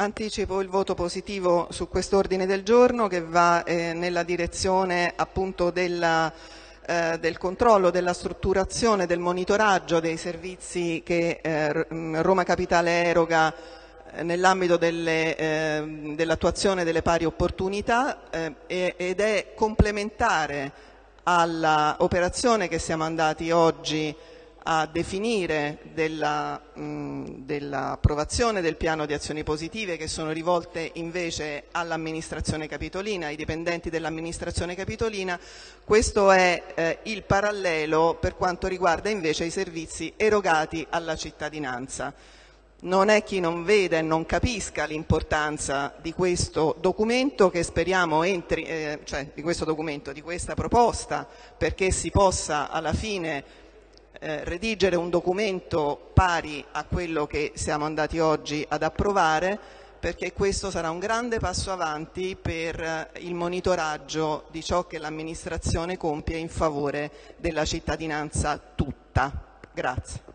Anticipo il voto positivo su quest'ordine del giorno che va eh, nella direzione appunto della, eh, del controllo, della strutturazione, del monitoraggio dei servizi che eh, Roma Capitale eroga eh, nell'ambito ehm, dell'attuazione delle pari opportunità eh, ed è complementare all'operazione che siamo andati oggi a definire dell'approvazione del piano di azioni positive che sono rivolte invece all'amministrazione capitolina, ai dipendenti dell'amministrazione capitolina, questo è eh, il parallelo per quanto riguarda invece i servizi erogati alla cittadinanza. Non è chi non veda e non capisca l'importanza di questo documento che speriamo entri, eh, cioè di questo documento, di questa proposta, perché si possa alla fine eh, redigere un documento pari a quello che siamo andati oggi ad approvare perché questo sarà un grande passo avanti per eh, il monitoraggio di ciò che l'amministrazione compie in favore della cittadinanza tutta. Grazie.